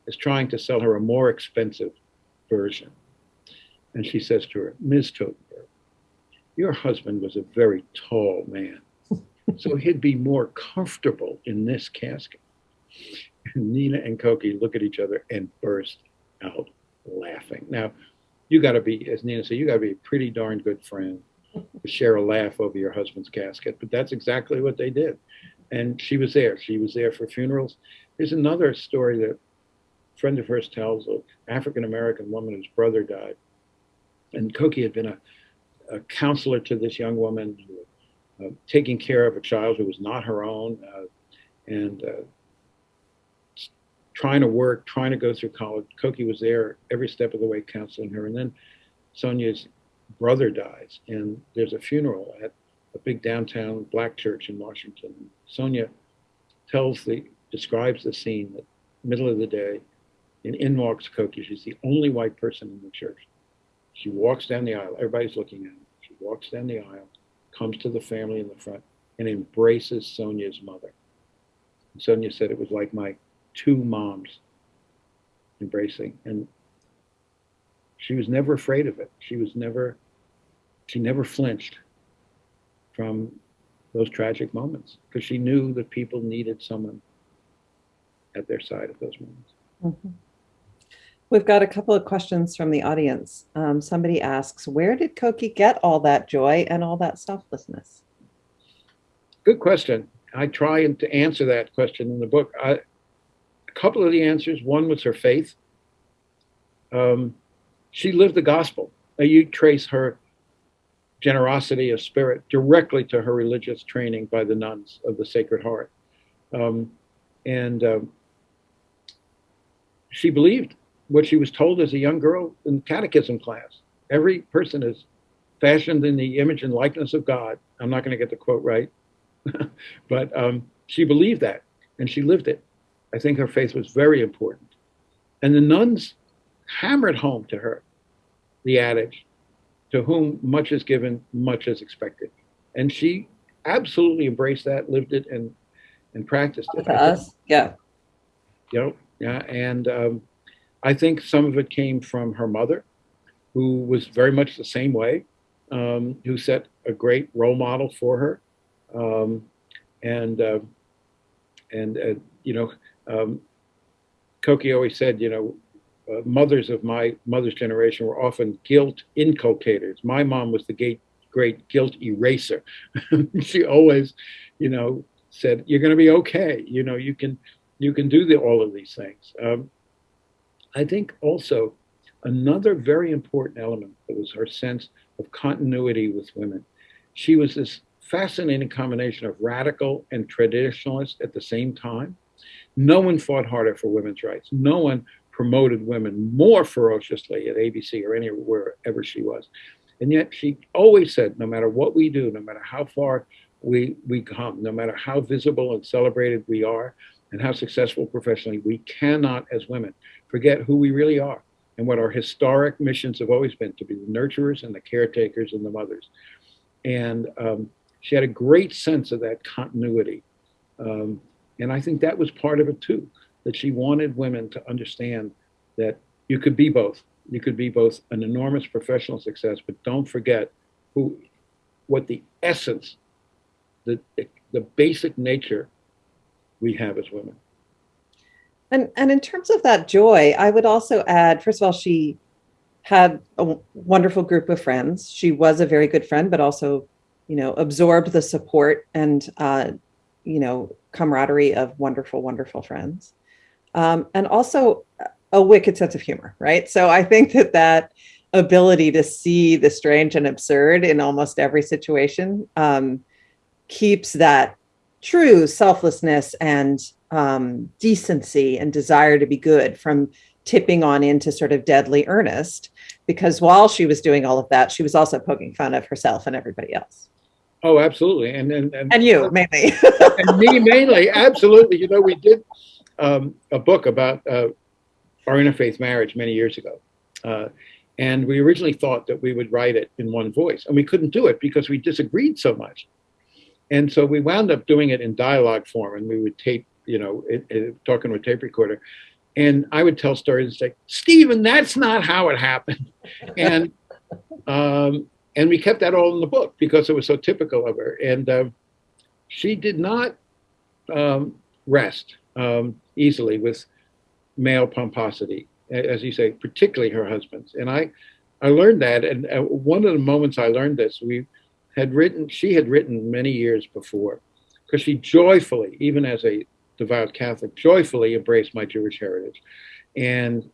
Speaker 4: is trying to sell her a more expensive version. And she says to her, Ms. Totenberg, your husband was a very tall man, so he'd be more comfortable in this casket. (laughs) Nina and Cokie look at each other and burst out laughing. Now, you got to be, as Nina said, you got to be a pretty darn good friend to share a laugh over your husband's casket. But that's exactly what they did. And she was there. She was there for funerals. There's another story that a friend of hers tells of African American woman whose brother died. And Cokie had been a, a counselor to this young woman, uh, taking care of a child who was not her own, uh, and uh, trying to work, trying to go through college. Cokie was there every step of the way counseling her. And then Sonia's brother dies, and there's a funeral at a big downtown black church in Washington. Sonia tells the describes the scene that middle of the day, and in walks Cokie. She's the only white person in the church. She walks down the aisle. Everybody's looking at her. She walks down the aisle, comes to the family in the front, and embraces Sonia's mother. Sonia said it was like my two moms embracing, and she was never afraid of it. She was never, she never flinched from those tragic moments because she knew that people needed someone at their side at those moments.
Speaker 3: Mhm. We've got a couple of questions from the audience. Um, somebody asks, where did Cokie get all that joy and all that selflessness?
Speaker 4: Good question. I try to answer that question in the book. I, a couple of the answers. One was her faith. Um, she lived the gospel. Now you trace her generosity of spirit directly to her religious training by the nuns of the Sacred Heart. Um, and um, she believed what she was told as a young girl in catechism class. Every person is fashioned in the image and likeness of God. I'm not going to get the quote right, (laughs) but um, she believed that and she lived it. I think her faith was very important. And the nuns hammered home to her the adage to whom much is given, much is expected. And she absolutely embraced that, lived it, and and practiced it.
Speaker 3: To us, yeah.
Speaker 4: You know, yeah, and um, I think some of it came from her mother, who was very much the same way, um, who set a great role model for her, um, and uh, and uh, you know, um, Cokie always said, you know, uh, mothers of my mother's generation were often guilt inculcators. My mom was the great, great guilt eraser. (laughs) she always, you know, said, "You're going to be okay. You know, you can, you can do the, all of these things." Um, I think also another very important element was her sense of continuity with women. She was this fascinating combination of radical and traditionalist at the same time. No one fought harder for women's rights. No one promoted women more ferociously at ABC or anywhere ever she was. And yet she always said, no matter what we do, no matter how far we, we come, no matter how visible and celebrated we are, and how successful professionally, we cannot, as women, forget who we really are and what our historic missions have always been to be the nurturers and the caretakers and the mothers. And um, she had a great sense of that continuity. Um, and I think that was part of it too that she wanted women to understand that you could be both. You could be both an enormous professional success, but don't forget who, what the essence, the the basic nature we have as women.
Speaker 3: And and in terms of that joy, I would also add, first of all, she had a wonderful group of friends. She was a very good friend, but also, you know, absorbed the support and uh, you know, camaraderie of wonderful, wonderful friends um, and also a wicked sense of humor, right? So I think that that ability to see the strange and absurd in almost every situation um, keeps that true selflessness and um, decency and desire to be good from tipping on into sort of deadly earnest. Because while she was doing all of that, she was also poking fun of herself and everybody else.
Speaker 4: Oh, absolutely, and and and,
Speaker 3: and you (laughs) mainly,
Speaker 4: and me mainly, absolutely. You know, we did um, a book about uh, our interfaith marriage many years ago. Uh, and we originally thought that we would write it in one voice, and we couldn't do it because we disagreed so much. And so we wound up doing it in dialogue form, and we would tape, you know, it, it, talking with tape recorder. And I would tell stories and say, Stephen, that's not how it happened. (laughs) and um, and we kept that all in the book because it was so typical of her. And uh, she did not um, rest um, easily with male pomposity, as you say, particularly her husband's. And I, I learned that, and uh, one of the moments I learned this, we had written, she had written many years before, because she joyfully, even as a devout Catholic, joyfully embraced my Jewish heritage. And in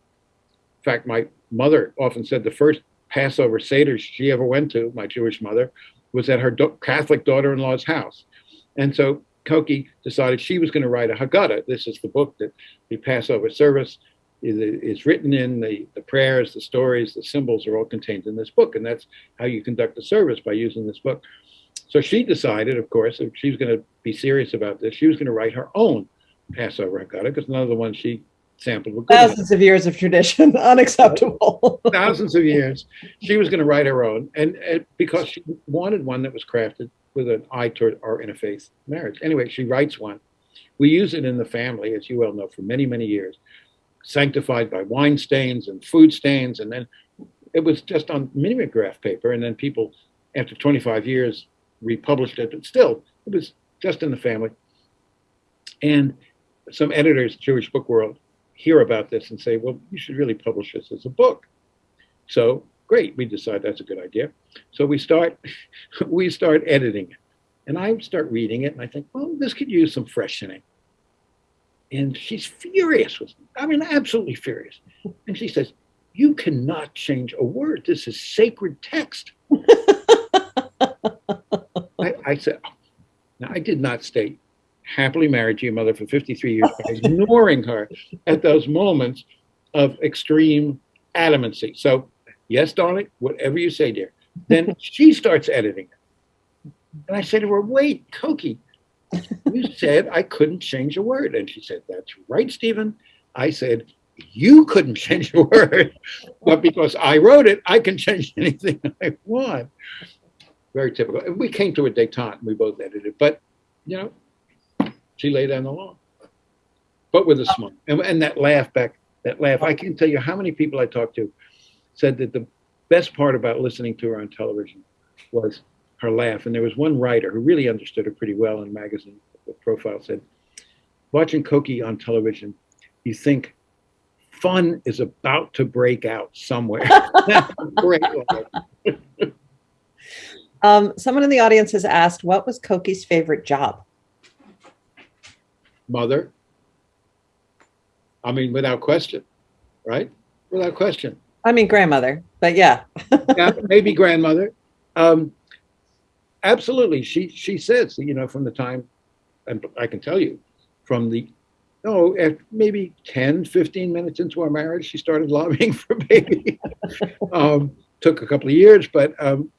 Speaker 4: fact, my mother often said the first Passover Seder she ever went to, my Jewish mother, was at her do- Catholic daughter-in-law's house. And so Cokie decided she was going to write a Haggadah. This is the book that the Passover service is, is written in. The, the prayers, the stories, the symbols are all contained in this book. And that's how you conduct the service by using this book. So she decided, of course, if she was going to be serious about this, she was going to write her own Passover Haggadah because none of the ones she sampled were good.
Speaker 3: Thousands of years of tradition, (laughs) unacceptable.
Speaker 4: thousands of years. She was going to write her own, and, and because she wanted one that was crafted with an eye toward our interfaith marriage. Anyway, she writes one. We use it in the family, as you well know, for many, many years, sanctified by wine stains and food stains, and then it was just on mimeograph paper, and then people, after 25 years, republished it, but still, it was just in the family. And some editors, Jewish Book World, hear about this and say, well, you should really publish this as a book. So great, we decide that's a good idea. So we start, (laughs) we start editing it. And I start reading it and I think, well, this could use some freshening. And she's furious with me. I mean, absolutely furious. And she says, you cannot change a word. This is sacred text. (laughs) I, I said, oh. now I did not stay happily married to your mother for 53 years by ignoring her at those moments of extreme adamancy. So, yes, darling, whatever you say, dear. Then she starts editing it. And I said to her, wait, Cokie, you said I couldn't change a word. And she said, that's right, Stephen. I said, you couldn't change a word, but because I wrote it, I can change anything (laughs) I want. Very typical. And we came to a detente. And we both edited, but you know, she laid down the law, but with a smile. And, and that laugh back, that laugh. I can't tell you how many people I talked to said that the best part about listening to her on television was her laugh. And there was one writer who really understood her pretty well in a magazine profile said, watching Cokie on television, you think fun is about to break out somewhere. (laughs) (laughs) Great.
Speaker 3: Um, someone in the audience has asked, what was Cokie's favorite job?
Speaker 4: Mother. I mean, without question, right? Without question.
Speaker 3: I mean, grandmother, but yeah. (laughs)
Speaker 4: yeah, maybe grandmother. Um, absolutely. She she says, you know, from the time, and I can tell you, from the, no, at maybe 10, 15 minutes into our marriage, she started lobbying (laughs) for baby. um, took a couple of years, but um,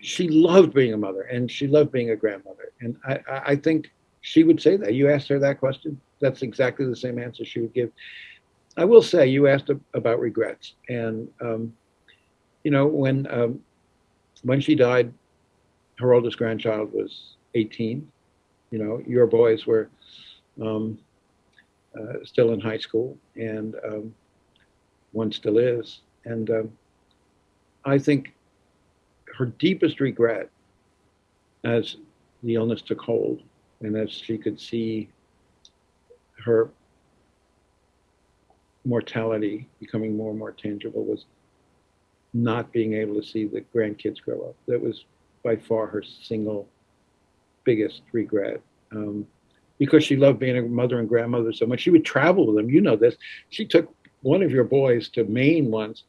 Speaker 4: she loved being a mother and she loved being a grandmother. And I, I I think she would say that. You asked her that question, that's exactly the same answer she would give. I will say, you asked about regrets. And, um, you know, when, um, when she died, her oldest grandchild was 18. You know, your boys were um, uh, still in high school, and um, one still is. And um, I think her deepest regret, as the illness took hold, and as she could see her mortality becoming more and more tangible, was not being able to see the grandkids grow up. That was by far her single biggest regret. Um, because she loved being a mother and grandmother so much. She would travel with them. You know this. She took one of your boys to Maine once,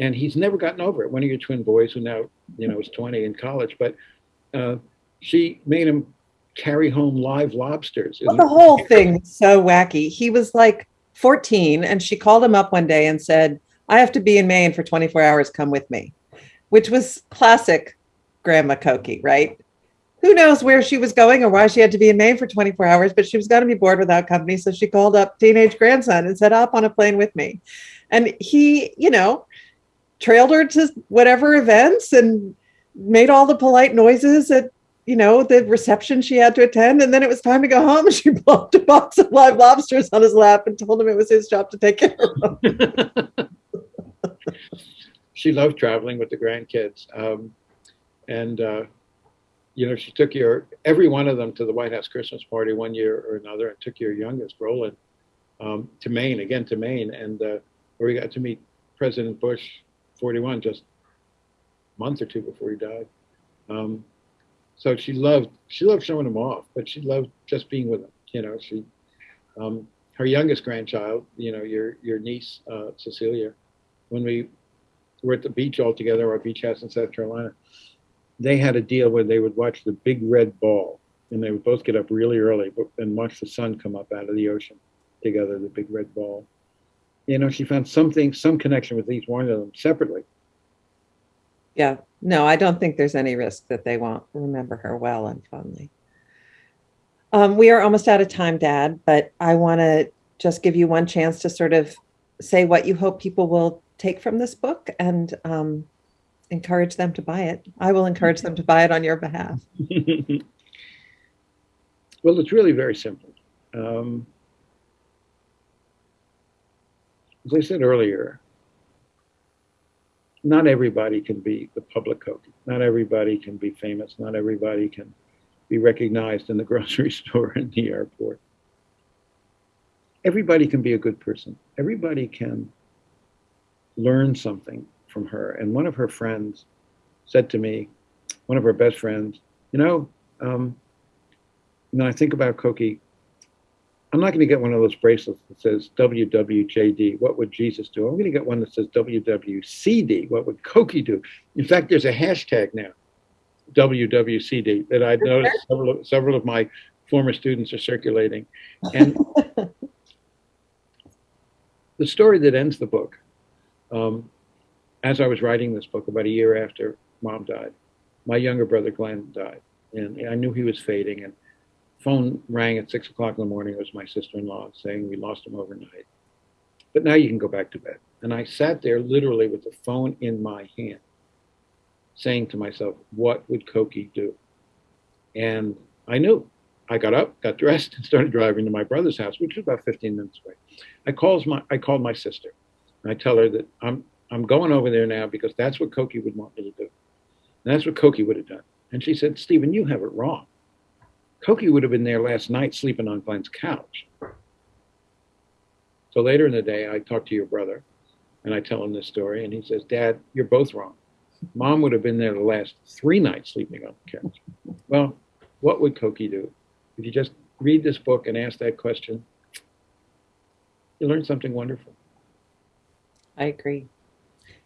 Speaker 4: and he's never gotten over it. One of your twin boys, who now you know is 20 in college, but uh, she made him carry home live lobsters.
Speaker 3: Well, the whole thing was so wacky. He was like 14, and she called him up one day and said, I have to be in Maine for 24 hours. Come with me, which was classic Grandma Cokie, right? Who knows where she was going or why she had to be in Maine for 24 hours, but she was going to be bored without company. So she called up teenage grandson and said, Hop on a plane with me. And he, you know, trailed her to whatever events and made all the polite noises at you know the reception she had to attend and then it was time to go home (laughs) she plopped a box of live lobsters on his lap and told him it was his job to take care of them (laughs)
Speaker 4: she loved traveling with the grandkids. Um, and, uh, you know, she took your, every one of them to the White House Christmas party one year or another and took your youngest, Roland, um, to Maine, again to Maine. And uh, where we got to meet President Bush, 41, just a month or two before he died. Um, so she loved, she loved showing them off, but she loved just being with them. You know, she, um, her youngest grandchild, you know, your, your niece, uh, Cecilia, when we were at the beach all together, our beach house in South Carolina, they had a deal where they would watch the big red ball, and they would both get up really early and watch the sun come up out of the ocean together, the big red ball. You know, she found something, some connection with each one of them separately.
Speaker 3: Yeah, no, I don't think there's any risk that they won't remember her well and fondly. Um, we are almost out of time, Dad, but I want to just give you one chance to sort of say what you hope people will take from this book and um, encourage them to buy it. I will encourage them to buy it on your behalf. (laughs)
Speaker 4: well, it's really very simple. Um, as I said earlier, not everybody can be the public Cokie. Not everybody can be famous. Not everybody can be recognized in the (laughs) grocery store and the airport. Everybody can be a good person. Everybody can learn something from her. And one of her friends said to me, one of her best friends, you know, um, when I think about Cokie, I'm not going to get one of those bracelets that says WWJD, what would Jesus do? I'm going to get one that says WWCD, what would Cokie do? In fact, there's a hashtag now, WWCD, that I've noticed several of, several of my former students are circulating. And (laughs) the story that ends the book, um, as I was writing this book about a year after mom died, my younger brother Glenn died, and I knew he was fading. And phone rang at six o'clock in the morning. It was my sister-in-law saying we lost him overnight. But now you can go back to bed. And I sat there literally with the phone in my hand, saying to myself, "What would Cokie do?" And I knew. I got up, got dressed, and started driving to my brother's house, which was about 15 minutes away. I calls my I called my sister, and I tell her that I'm I'm going over there now because that's what Cokie would want me to do. And that's what Cokie would have done. And she said, Stephen, you have it wrong. Cokie would have been there last night sleeping on Glenn's couch. So later in the day, I talk to your brother and I tell him this story, and he says, Dad, you're both wrong. Mom would have been there the last three nights sleeping on the couch. Well, what would Cokie do? If you just read this book and ask that question, you learn something wonderful.
Speaker 3: I agree.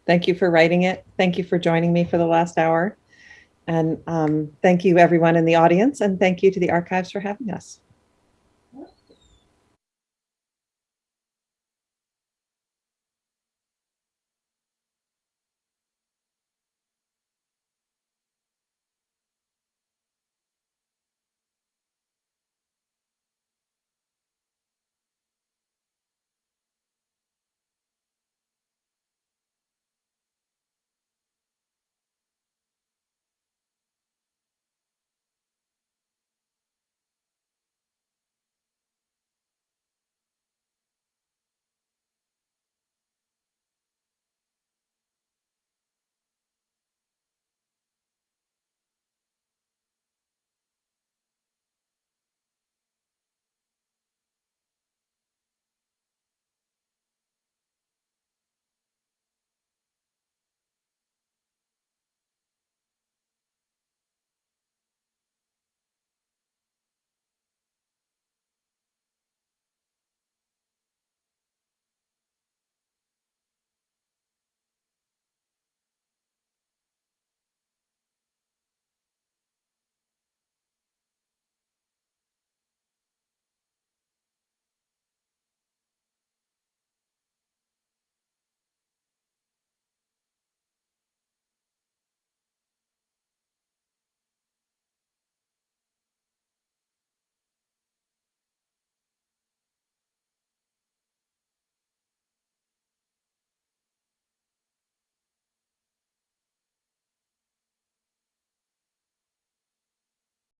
Speaker 3: Thank you for writing it. Thank you for joining me for the last hour. And um, thank you, everyone in the audience, and thank you to the archives for having us.